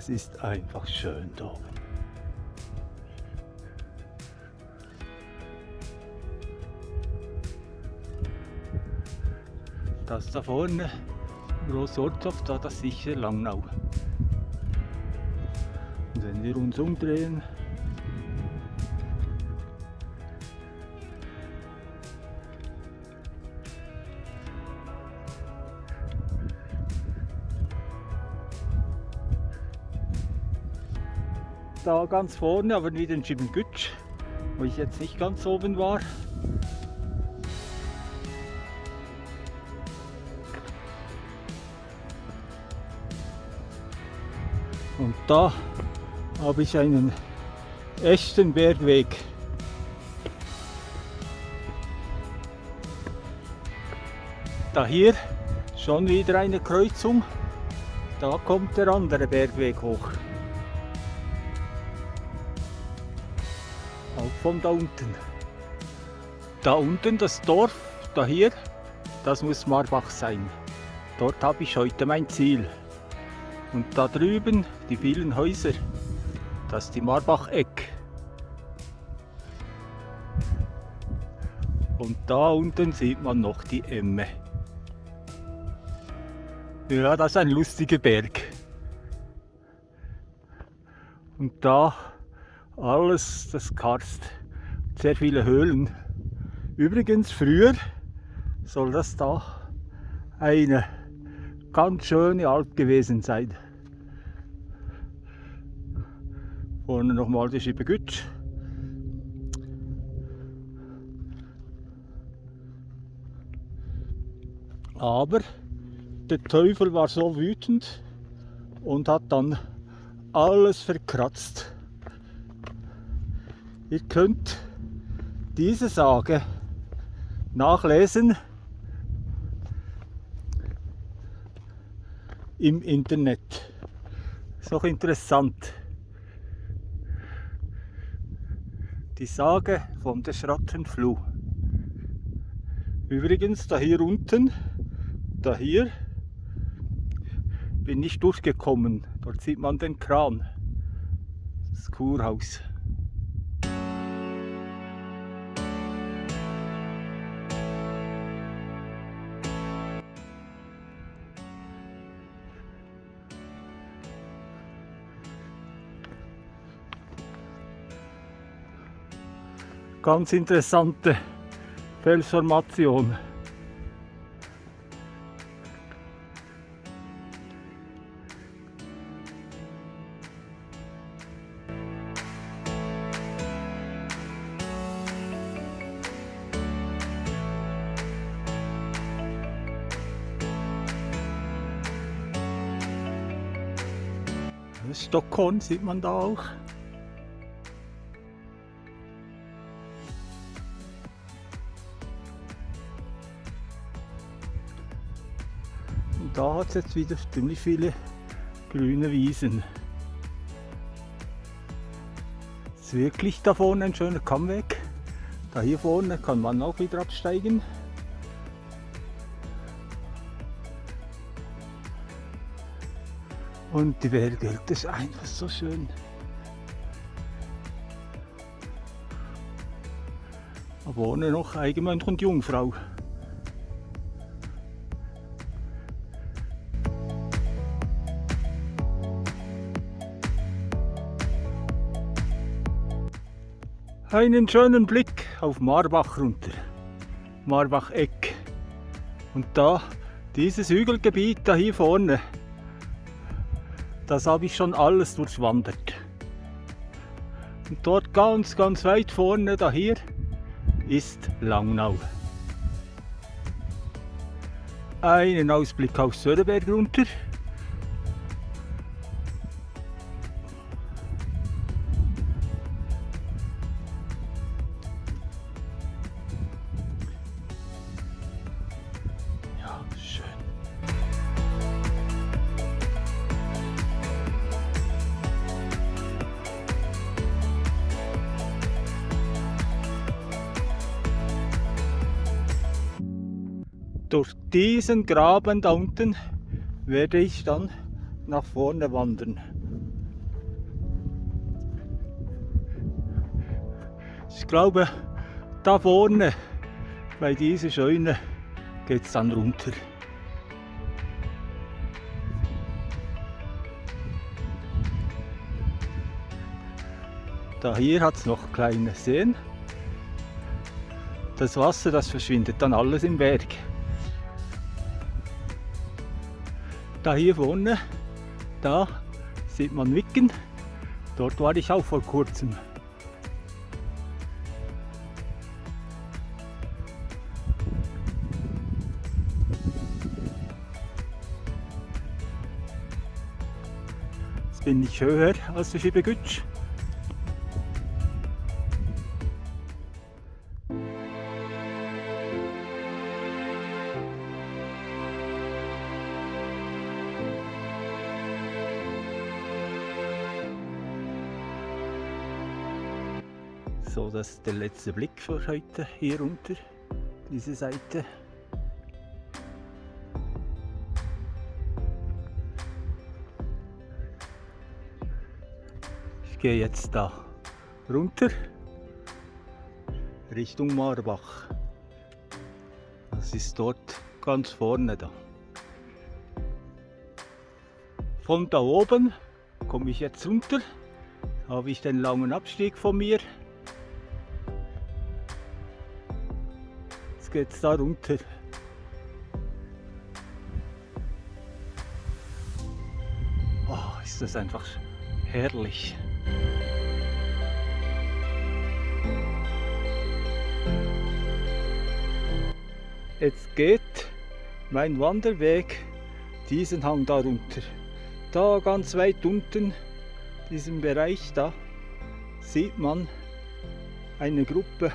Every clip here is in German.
Es ist einfach schön da. Das da vorne, Großortshof, da das sicher Langnau. Und wenn wir uns umdrehen, da ganz vorne, aber wieder in Schibengütsch, wo ich jetzt nicht ganz oben war. Und da habe ich einen echten Bergweg. Da hier schon wieder eine Kreuzung. Da kommt der andere Bergweg hoch. Von da unten. Da unten das Dorf, da hier, das muss Marbach sein. Dort habe ich heute mein Ziel. Und da drüben die vielen Häuser, das ist die Marbach-Eck. Und da unten sieht man noch die Emme. Ja, das ist ein lustiger Berg. Und da alles das Karst, sehr viele Höhlen. Übrigens früher soll das da eine ganz schöne Alp gewesen sein. Vorne nochmal die Schibegütsch. Aber der Teufel war so wütend und hat dann alles verkratzt. Ihr könnt diese Sage nachlesen im Internet. Ist auch interessant. Die Sage von der Schrattenfluh. Übrigens, da hier unten, da hier, bin ich durchgekommen. Dort sieht man den Kran. Das Kurhaus. Ganz interessante Felsformation. Stockholm sieht man da auch. Da hat es jetzt wieder ziemlich viele grüne Wiesen. Ist wirklich da vorne ein schöner Kammweg. Da hier vorne kann man auch wieder absteigen. Und die Berge, das ist einfach so schön. Aber ohne noch Eigenmönch und Jungfrau. Einen schönen Blick auf Marbach runter. Marbach-Eck. Und da, dieses Hügelgebiet da hier vorne, das habe ich schon alles durchwandert. Und dort ganz, ganz weit vorne, da hier, ist Langnau. Einen Ausblick auf Söderberg runter. diesen Graben da unten werde ich dann nach vorne wandern. Ich glaube, da vorne bei dieser Scheune geht es dann runter. Da hier hat es noch kleine Seen. Das Wasser, das verschwindet dann alles im Berg. Da hier vorne, da sieht man Wicken. Dort war ich auch vor kurzem. Jetzt bin ich höher als der Schiebegütsch. So, das ist der letzte Blick für heute hier runter, diese Seite. Ich gehe jetzt da runter Richtung Marbach. Das ist dort ganz vorne da. Von da oben komme ich jetzt runter, habe ich den langen Abstieg von mir geht es da runter. Oh, ist das einfach herrlich. Jetzt geht mein Wanderweg diesen Hang da runter. Da ganz weit unten, diesem Bereich da, sieht man eine Gruppe,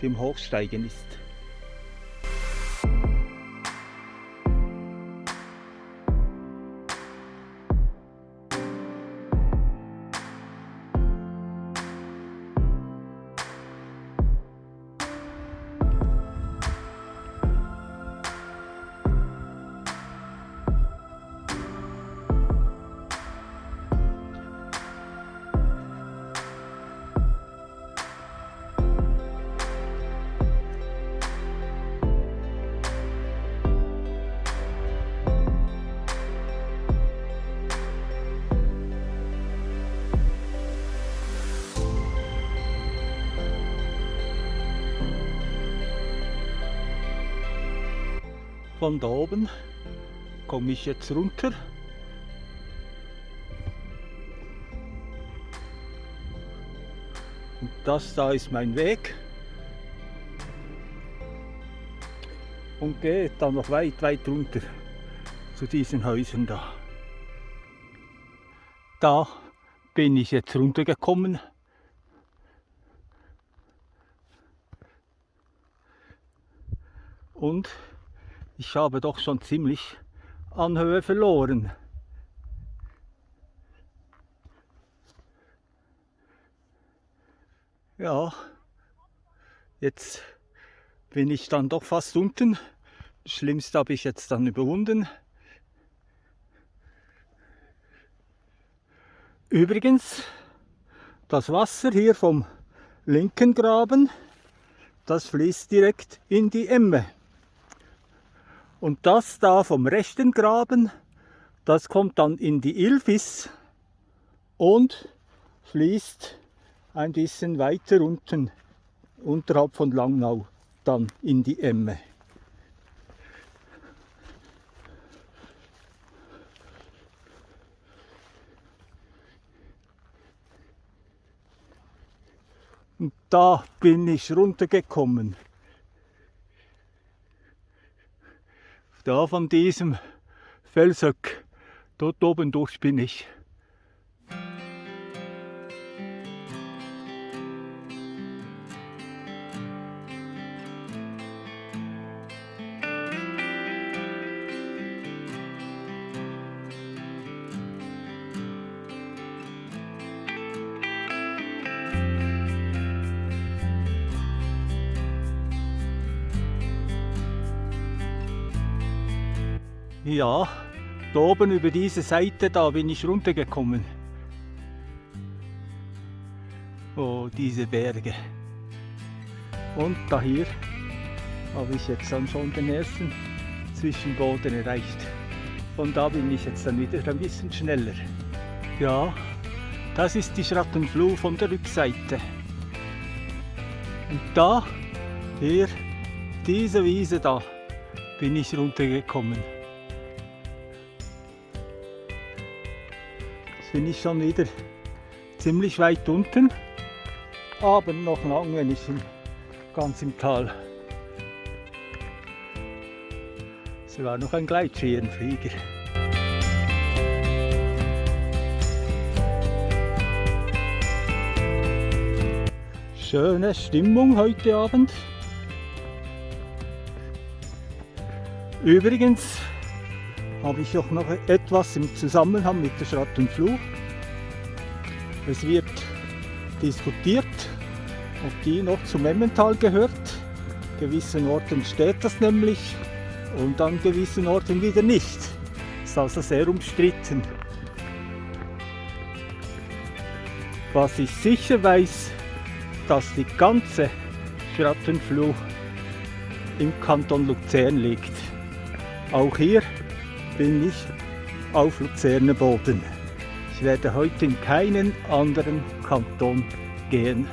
die im Hochsteigen ist. Von da oben komme ich jetzt runter. Und das da ist mein Weg. Und geht dann noch weit, weit runter zu diesen Häusern da. Da bin ich jetzt runtergekommen. Und ich habe doch schon ziemlich an Höhe verloren. Ja, jetzt bin ich dann doch fast unten. Das Schlimmste habe ich jetzt dann überwunden. Übrigens, das Wasser hier vom linken Graben, das fließt direkt in die Emme. Und das da vom rechten Graben, das kommt dann in die Ilfis und fließt ein bisschen weiter unten, unterhalb von Langnau, dann in die Emme. Und da bin ich runtergekommen. Da von diesem Felshöck, dort oben durch bin ich. Ja, da oben über diese Seite, da bin ich runtergekommen. Oh, diese Berge. Und da hier habe ich jetzt dann schon den ersten Zwischenboden erreicht. Und da bin ich jetzt dann wieder ein bisschen schneller. Ja, das ist die Schrattenfluh von der Rückseite. Und da, hier, diese Wiese da, bin ich runtergekommen. Bin ich schon wieder ziemlich weit unten, aber noch lange nicht ganz im Tal. Sogar noch ein Gleitschirmflieger. Schöne Stimmung heute Abend. Übrigens habe ich auch noch etwas im Zusammenhang mit der Schratt und Fluh. Es wird diskutiert, ob die noch zum Emmental gehört. Gewissen Orten steht das nämlich und an gewissen Orten wieder nicht. Das ist also sehr umstritten. Was ich sicher weiß, dass die ganze Schrattenfluh im Kanton Luzern liegt. Auch hier bin ich auf Luzerner Boden. Ich werde heute in keinen anderen Kanton gehen.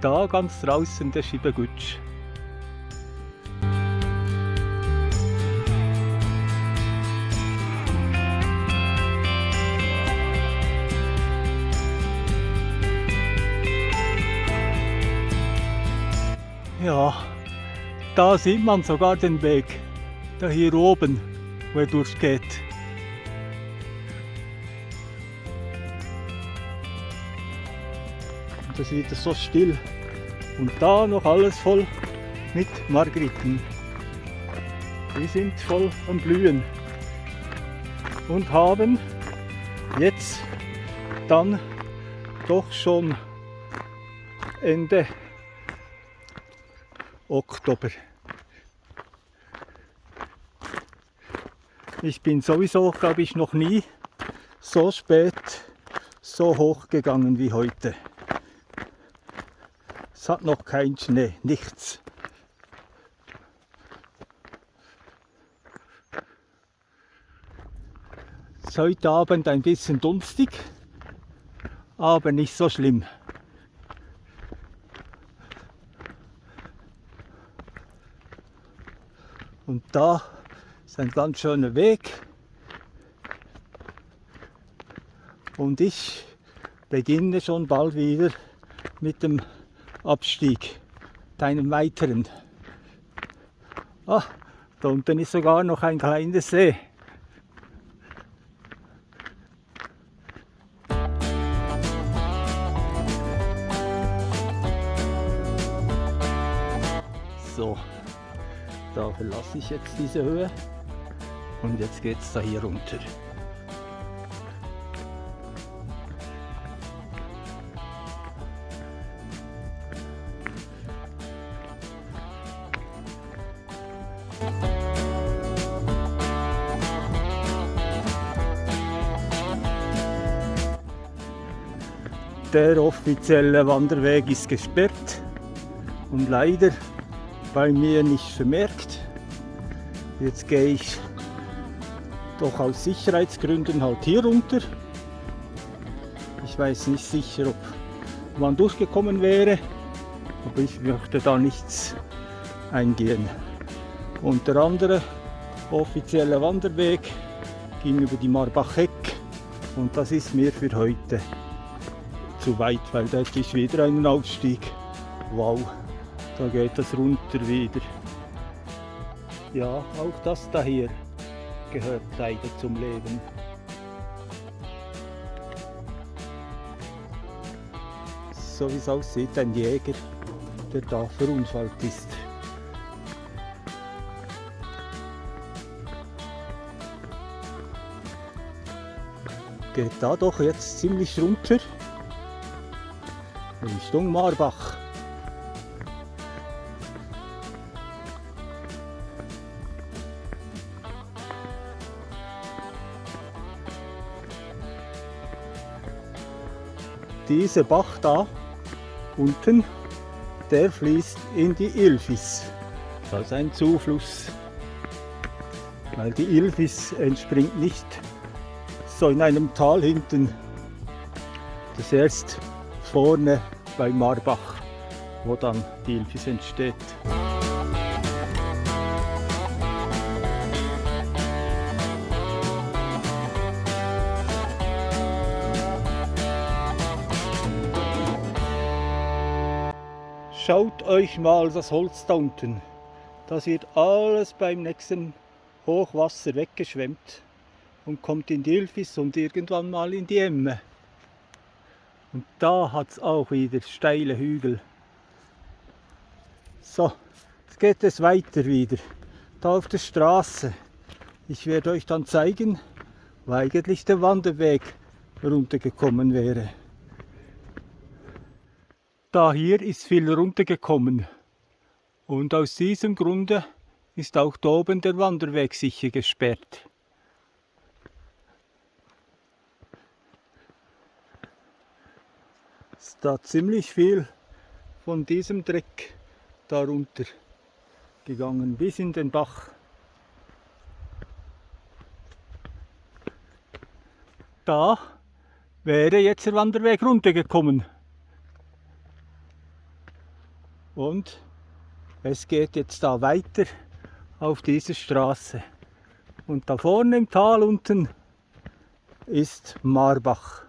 Da ganz draußen der Schiebergutsch. Da sieht man sogar den Weg, da hier oben, wo er durchgeht. Und das ist wieder so still. Und da noch alles voll mit Margeriten. Die sind voll am Blühen und haben jetzt dann doch schon Ende Oktober. Ich bin sowieso, glaube ich, noch nie so spät so hoch gegangen wie heute. Es hat noch kein Schnee, nichts. Es ist heute Abend ein bisschen dunstig, aber nicht so schlimm. Und da ist ein ganz schöner Weg. Und ich beginne schon bald wieder mit dem Abstieg, deinem weiteren. Ah, da unten ist sogar noch ein kleiner See. Ich jetzt diese Höhe und jetzt geht es da hier runter. Der offizielle Wanderweg ist gesperrt und leider bei mir nicht vermerkt. Jetzt gehe ich doch aus Sicherheitsgründen halt hier runter. Ich weiß nicht sicher, ob man durchgekommen wäre, aber ich möchte da nichts eingehen. Und der andere offizielle Wanderweg ging über die Marbach-Heck und das ist mir für heute zu weit, weil da ist wieder ein Aufstieg. Wow, da geht das runter wieder. Ja, auch das da hier gehört leider zum Leben. So wie es aussieht, ein Jäger, der da verunfallt ist. Geht da doch jetzt ziemlich runter. Richtung Marbach. Dieser Bach da unten, der fließt in die Ilfis. Das ist ein Zufluss, weil die Ilfis entspringt nicht so in einem Tal hinten. Das ist erst vorne bei Marbach, wo dann die Ilfis entsteht. Schaut euch mal das Holz da unten. Das wird alles beim nächsten Hochwasser weggeschwemmt und kommt in die Ilfis und irgendwann mal in die Emme. Und da hat es auch wieder steile Hügel. So, jetzt geht es weiter wieder. Da auf der Straße. Ich werde euch dann zeigen, wo eigentlich der Wanderweg runtergekommen wäre. Da hier ist viel runtergekommen und aus diesem Grunde ist auch da oben der Wanderweg sicher gesperrt. Ist da ziemlich viel von diesem Dreck darunter gegangen bis in den Bach. Da wäre jetzt der Wanderweg runtergekommen. Und es geht jetzt da weiter auf diese Straße. Und da vorne im Tal unten ist Marbach.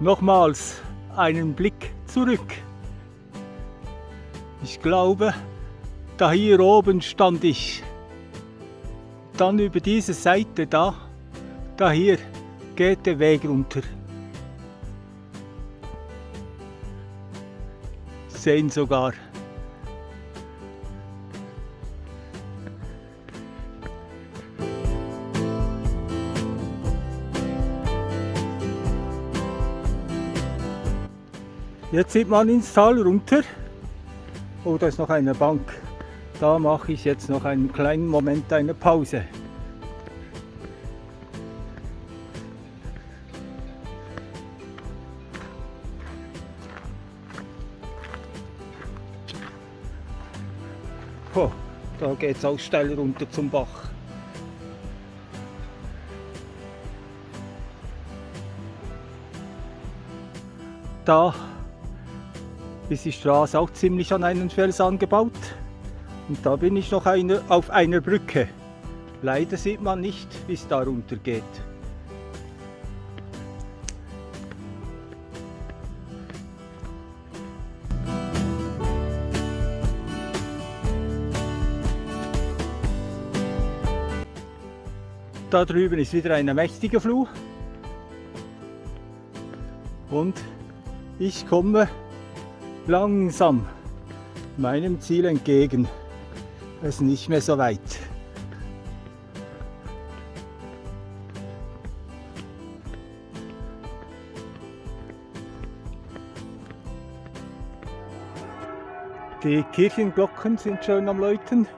Nochmals einen Blick zurück. Ich glaube, da hier oben stand ich. Dann über diese Seite da, da hier geht der Weg runter. Sehen sogar. Jetzt sieht man ins Tal runter. Oh, da ist noch eine Bank. Da mache ich jetzt noch einen kleinen Moment eine Pause. Oh, da geht es auch steil runter zum Bach. Da ist die Straße auch ziemlich an einen Fels angebaut. Und da bin ich noch eine, auf einer Brücke. Leider sieht man nicht, wie es da runter geht. Da drüben ist wieder eine mächtige Fluh. Und ich komme langsam meinem Ziel entgegen. Es ist nicht mehr so weit. Die Kirchenglocken sind schon am Läuten.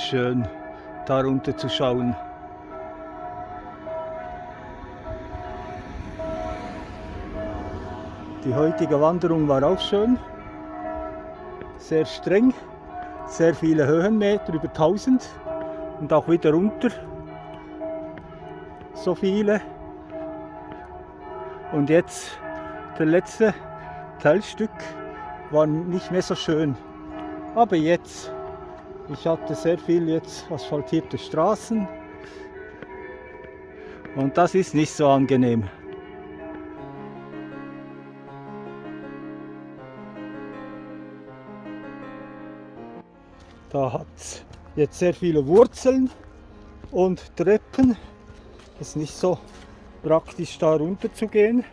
Schön, darunter zu schauen. Die heutige Wanderung war auch schön, sehr streng, sehr viele Höhenmeter, über 1000 und auch wieder runter, so viele. Und jetzt der letzte Teilstück war nicht mehr so schön, aber jetzt ich hatte sehr viel jetzt asphaltierte Straßen und das ist nicht so angenehm. Da hat es jetzt sehr viele Wurzeln und Treppen. Es ist nicht so praktisch da runter zu gehen.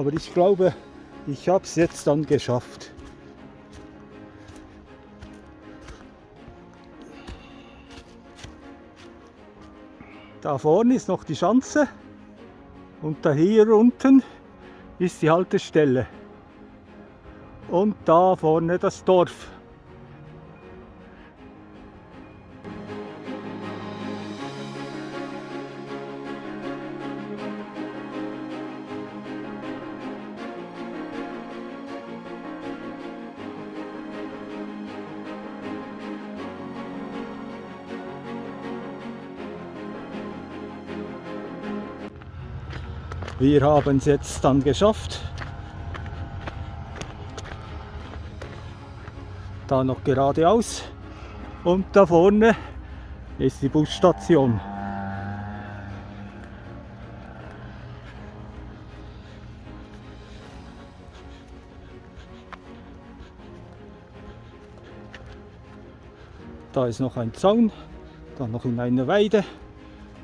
Aber ich glaube, ich habe es jetzt dann geschafft. Da vorne ist noch die Schanze und da hier unten ist die Haltestelle. Und da vorne das Dorf. Wir haben es jetzt dann geschafft. Da noch geradeaus und da vorne ist die Busstation. Da ist noch ein Zaun, dann noch in einer Weide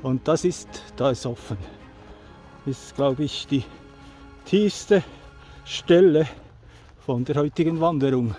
und das ist, da ist offen ist, glaube ich, die tiefste Stelle von der heutigen Wanderung.